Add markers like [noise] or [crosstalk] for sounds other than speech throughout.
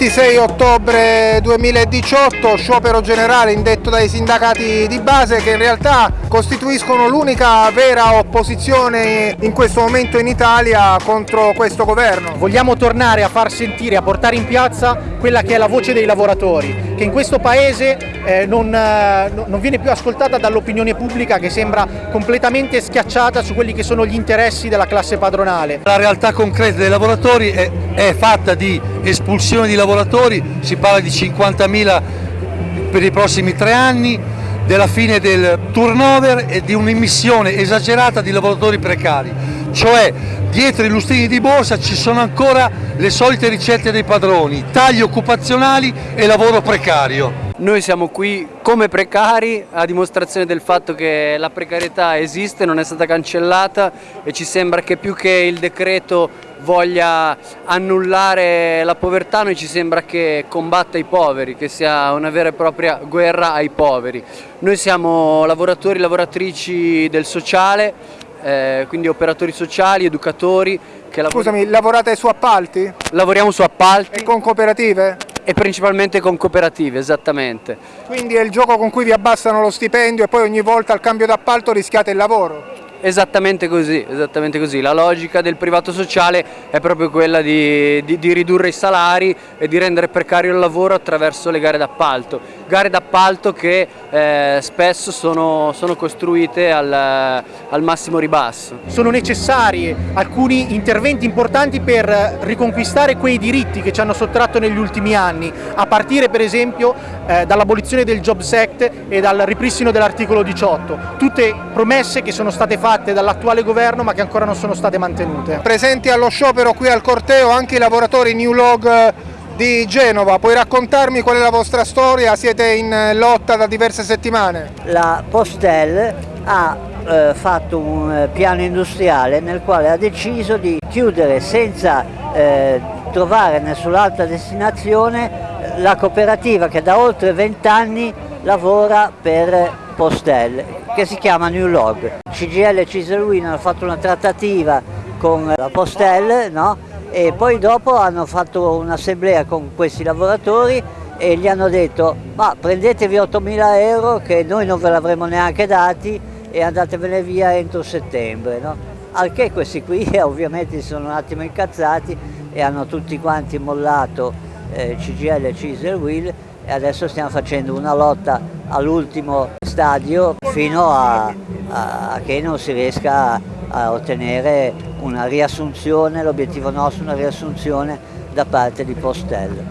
26 ottobre 2018, sciopero generale indetto dai sindacati di base che in realtà costituiscono l'unica vera opposizione in questo momento in Italia contro questo governo. Vogliamo tornare a far sentire, a portare in piazza quella che è la voce dei lavoratori, che in questo paese eh, non, eh, non viene più ascoltata dall'opinione pubblica che sembra completamente schiacciata su quelli che sono gli interessi della classe padronale. La realtà concreta dei lavoratori è, è fatta di espulsione di lavoratori, si parla di 50.000 per i prossimi tre anni, della fine del turnover e di un'immissione esagerata di lavoratori precari, cioè dietro i lustrini di borsa ci sono ancora le solite ricette dei padroni, tagli occupazionali e lavoro precario. Noi siamo qui come precari a dimostrazione del fatto che la precarietà esiste, non è stata cancellata e ci sembra che più che il decreto voglia annullare la povertà, noi ci sembra che combatta i poveri, che sia una vera e propria guerra ai poveri. Noi siamo lavoratori e lavoratrici del sociale, eh, quindi operatori sociali, educatori. Scusami, lavorate su appalti? Lavoriamo su appalti. E con cooperative? E principalmente con cooperative, esattamente. Quindi è il gioco con cui vi abbassano lo stipendio e poi ogni volta al cambio d'appalto rischiate il lavoro? Esattamente così, esattamente così, la logica del privato sociale è proprio quella di, di, di, ridurre i salari e di rendere precario il lavoro attraverso le gare d'appalto, gare d'appalto che eh, spesso sono, sono costruite al, al, massimo ribasso. Sono necessari alcuni interventi importanti per riconquistare quei diritti che ci hanno sottratto negli ultimi anni, a partire per esempio eh, dall'abolizione del Jobs Act e dal ripristino dell'articolo 18, tutte promesse che sono state fatte fatte dall'attuale governo ma che ancora non sono state mantenute. Presenti allo sciopero qui al corteo anche i lavoratori New Log di Genova, puoi raccontarmi qual è la vostra storia? Siete in lotta da diverse settimane? La Postel ha eh, fatto un eh, piano industriale nel quale ha deciso di chiudere senza eh, trovare nessun'altra destinazione la cooperativa che da oltre 20 anni lavora per Postel che si chiama New Log. CGL e Ciselwin hanno fatto una trattativa con la Postel no? e poi dopo hanno fatto un'assemblea con questi lavoratori e gli hanno detto ma prendetevi 8.000 euro che noi non ve l'avremmo neanche dati e andatevene via entro settembre. No? Al che questi qui [laughs] ovviamente si sono un attimo incazzati e hanno tutti quanti mollato eh, CGL e Ciselwheel e adesso stiamo facendo una lotta all'ultimo stadio fino a, a, che non si riesca a, a ottenere una riassunzione, l'obiettivo nostro è una riassunzione da parte di Postel.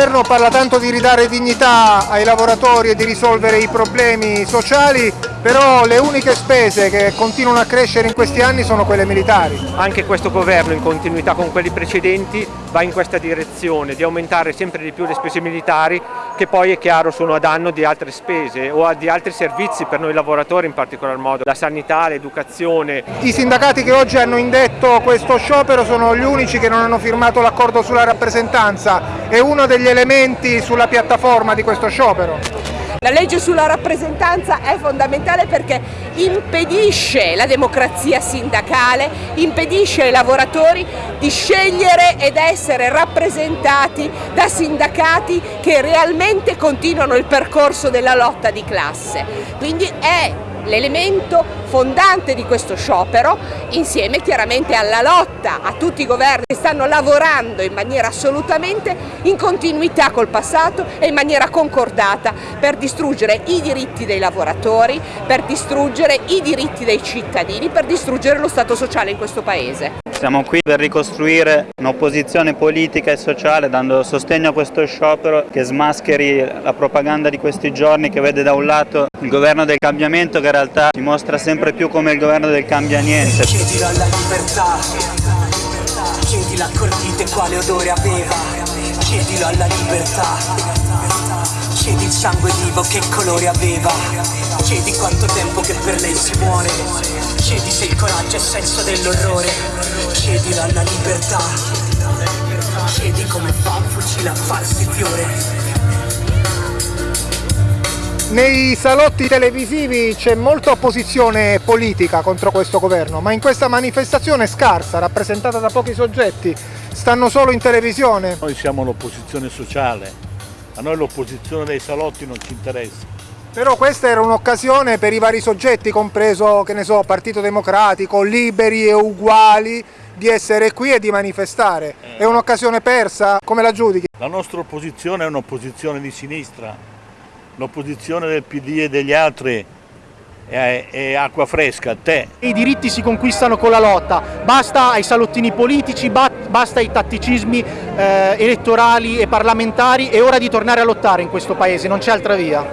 Governo parla tanto di ridare dignità ai lavoratori e di risolvere i problemi sociali, però le uniche spese che continuano a crescere in questi anni sono quelle militari. Anche questo governo, in continuità con quelli precedenti, va in questa direzione, di aumentare sempre di più le spese militari, che poi è chiaro sono a danno di altre spese o di altri servizi per noi lavoratori in particolar modo, la sanità, l'educazione. I sindacati che oggi hanno indetto questo sciopero sono gli unici che non hanno firmato l'accordo sulla rappresentanza, è uno degli elementi sulla piattaforma di questo sciopero? La legge sulla rappresentanza è fondamentale perché impedisce la democrazia sindacale, impedisce ai lavoratori di scegliere ed essere rappresentati da sindacati che realmente continuano il percorso della lotta di classe. Quindi è l'elemento fondante di questo sciopero insieme chiaramente alla lotta a tutti i governi che stanno lavorando in maniera assolutamente in continuità col passato e in maniera concordata per distruggere i diritti dei lavoratori, per distruggere i diritti dei cittadini, per distruggere lo Stato sociale in questo Paese. Siamo qui per ricostruire un'opposizione politica e sociale dando sostegno a questo sciopero che smascheri la propaganda di questi giorni che vede da un lato il governo del cambiamento che in realtà si mostra sempre più come il governo del cambia niente. Chiedilo alla libertà, chiedilo alla libertà, chiedi il sangue vivo che colore aveva, chiedi quanto tempo che per lei si muore, chiedi se il coraggio è senso dell'orrore. Chiedilo alla libertà. Chiedi come fa un fucile a farsi fiore. Nei salotti televisivi c'è molta opposizione politica contro questo governo, ma in questa manifestazione scarsa, rappresentata da pochi soggetti, stanno solo in televisione. Noi siamo l'opposizione sociale, a noi l'opposizione dei salotti non ci interessa. Però questa era un'occasione per i vari soggetti, compreso, che ne so, Partito Democratico, liberi e uguali, di essere qui e di manifestare. È un'occasione persa? Come la giudichi? La nostra opposizione è un'opposizione di sinistra, l'opposizione del PD e degli altri è, è acqua fresca, tè. I diritti si conquistano con la lotta, basta ai salottini politici, ba- basta ai tatticismi eh, elettorali e parlamentari, è ora di tornare a lottare in questo paese, non c'è altra via.